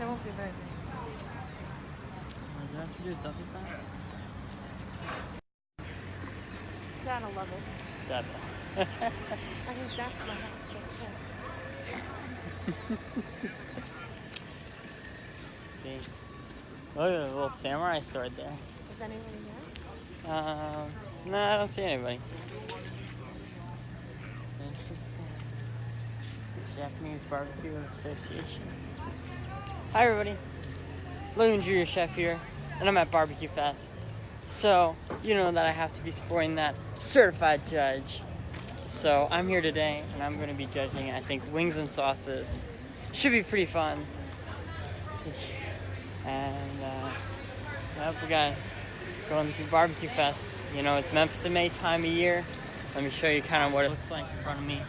There won't be very many. What do you have to do? Selfie sign? Gotta love it. That. I think that's my house right see. Look at the little samurai sword there. Is anybody there? Um, no, I don't see anybody. Interesting. Japanese Barbecue Association. Hi, everybody. Logan Junior Chef here, and I'm at Barbecue Fest. So, you know that I have to be supporting that certified judge. So, I'm here today, and I'm going to be judging, I think, wings and sauces. Should be pretty fun. And, uh, yep, we got going through Barbecue Fest. You know, it's Memphis in May time of year. Let me show you kind of what it looks like in front of me.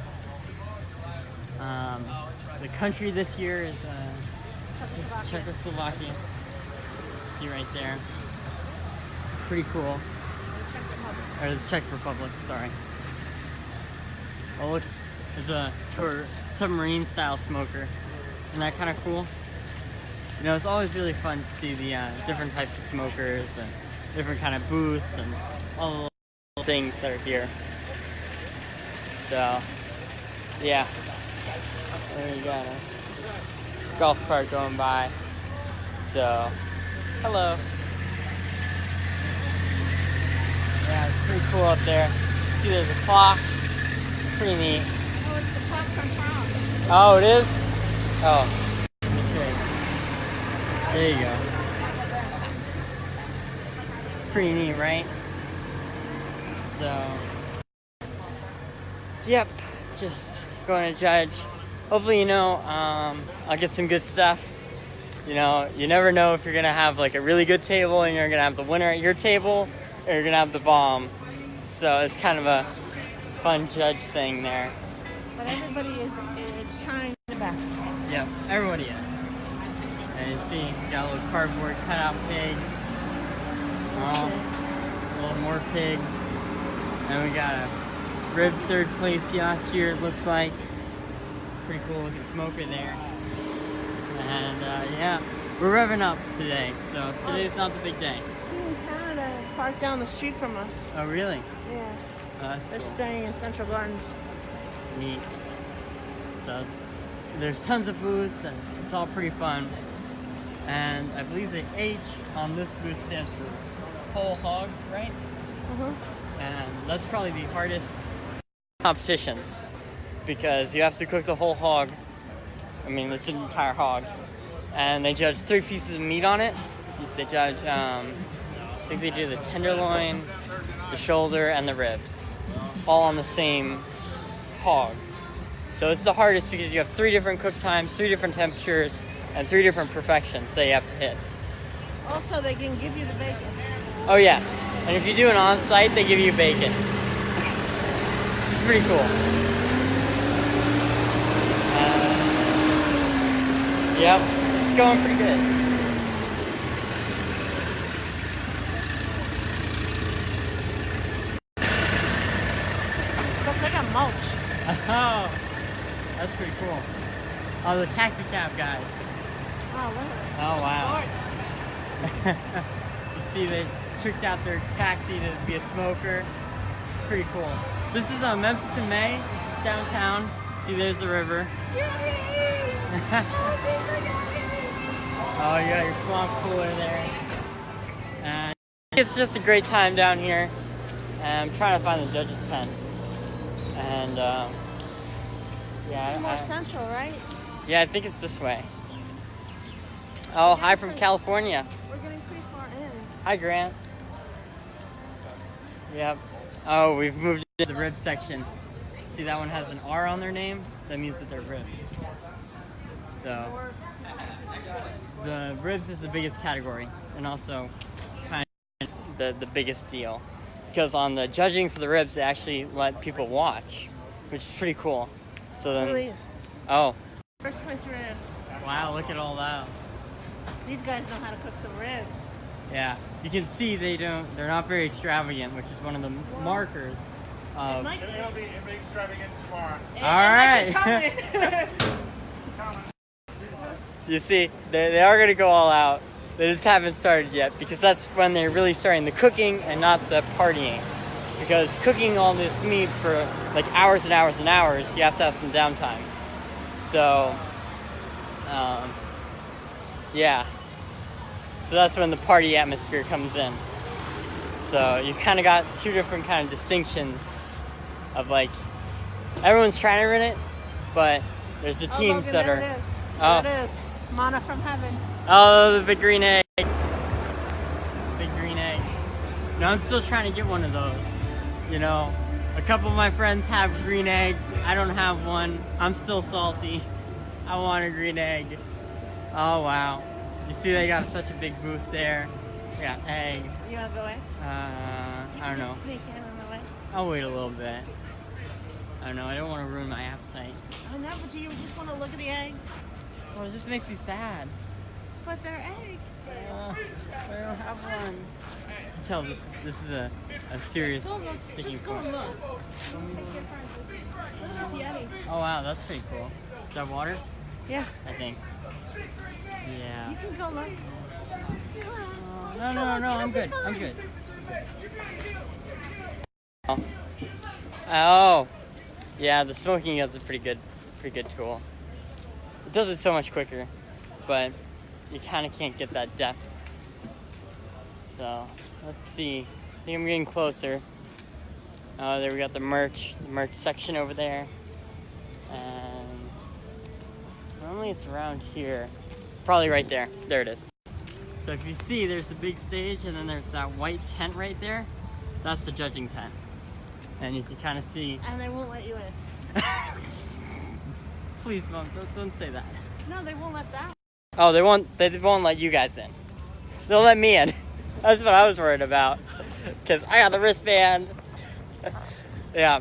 Um, the country this year is uh, Czechoslovakia. See right there. Pretty cool. Or the Czech Republic, sorry. Oh, look, there's a for submarine style smoker. Isn't that kind of cool? You know, it's always really fun to see the uh, different types of smokers and different kind of booths and all the little things that are here. So, yeah. There you got a golf cart going by. So, hello. Yeah, it's pretty cool up there. See, there's a clock. It's pretty neat. Oh, it's the popcorn prom. Oh, it is? Oh. Check. There you go. Pretty neat, right? So, yep, just going to judge. Hopefully, you know, um, I'll get some good stuff. You know, you never know if you're gonna have like a really good table and you're gonna have the winner at your table, or you're gonna have the bomb. So it's kind of a fun judge thing there. But everybody is is trying the best. Yep, everybody is. And you see, got little cardboard cutout pigs. Oh, a little more pigs. And we got a rib third place last year, it looks like. Pretty cool looking smoker there. And uh, yeah, we're revving up today, so today's not the big day. Canada is parked down the street from us. Oh, really? Yeah. Oh, They're cool. staying in Central Gardens. Neat. So there's tons of booths and it's all pretty fun. And I believe the H on this booth stands for whole hog, right? Uh-huh. And that's probably the hardest competitions because you have to cook the whole hog. I mean, it's an entire hog. And they judge three pieces of meat on it. They judge, um, I think they do the tenderloin, the shoulder, and the ribs, all on the same hog. So it's the hardest because you have three different cook times, three different temperatures, and three different perfections that you have to hit. Also, they can give you the bacon. Oh yeah, and if you do an on-site, they give you bacon. Is pretty cool. Uh, yep, it's going pretty good. Look, they got mulch. Oh, that's pretty cool. Oh, the taxi cab guys. Oh, look. Oh wow. you see, they tricked out their taxi to be a smoker. Pretty cool. This is uh, Memphis in May. This is downtown. See, there's the river. Oh, you got your swamp cooler there. And it's just a great time down here. And I'm trying to find the judge's tent. And um, yeah, More I, central, right? yeah, I think it's this way. Oh, hi from California. We're getting pretty far in. Hi, Grant. Yep. Oh, we've moved to the rib section. See, that one has an R on their name. That means that they're ribs. So, the ribs is the biggest category, and also kind of the the biggest deal. Because on the judging for the ribs, they actually let people watch, which is pretty cool. So then, oh, First place ribs. wow, look at all that. These guys know how to cook some ribs. Yeah, you can see they don't. They're not very extravagant, which is one of the markers of. Mike, They'll be a big extravagant tomorrow. Hey, All Mike, right. you see, they, they are gonna go all out. They just haven't started yet because that's when they're really starting the cooking and not the partying. Because cooking all this meat for like hours and hours and hours, you have to have some downtime. So, um, yeah. So that's when the party atmosphere comes in. So you kind of got two different kind of distinctions of like everyone's trying to run it, but there's the Oh, teams Logan, that are. It is. Oh. There it is. Mana from heaven. Oh, the big green egg. Big green egg. No, I'm still trying to get one of those. You know, a couple of my friends have green eggs. I don't have one. I'm still salty. I want a green egg. Oh, wow. You see, they got such a big booth there. They got eggs. You want to go in? Uh, I don't know. I'll wait a little bit. I don't know. I don't want to ruin my appetite. I know, but do you just want to look at the eggs? Well, it just makes me sad. But they're eggs. Uh, I don't have one. Tell this this is a, a serious Go look. sticking Just go point. and look. Take. This is Yeti. Oh wow, that's pretty cool. Is that water? Yeah. I think. Yeah. You can go look. Come on. No, no, no, no. I'm good. I'm good. Oh. Yeah, the smoking gun's a pretty good, pretty good tool. It does it so much quicker, but you kind of can't get that depth. So let's see. I think I'm getting closer. Oh, there we got the merch, the merch section over there, and normally it's around here. Probably right there. There it is. So if you see, there's the big stage, and then there's that white tent right there. That's the judging tent, and you can kind of see. And they won't let you in. Please, mom, don't, don't say that. No, they won't let that. Oh, they won't. They won't let you guys in. They'll let me in. That's what I was worried about, because I got the wristband. yeah,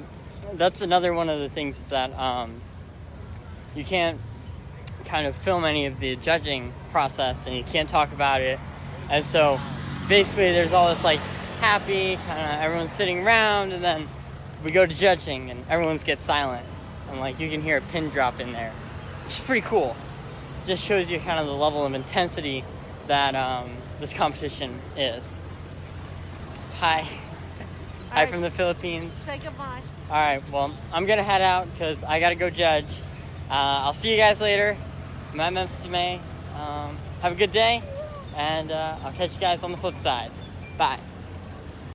that's another one of the things is that um, you can't kind of film any of the judging process, and you can't talk about it. And so, basically, there's all this like happy kind of everyone's sitting around, and then we go to judging, and everyone's gets silent, and like you can hear a pin drop in there, which is pretty cool just shows you kind of the level of intensity that um, this competition is. Hi. Hi right, from the Philippines. Say goodbye. All right, well, I'm gonna head out because I gotta go judge. Uh, I'll see you guys later. I'm at Memphis May. Um, have a good day, and uh, I'll catch you guys on the flip side. Bye.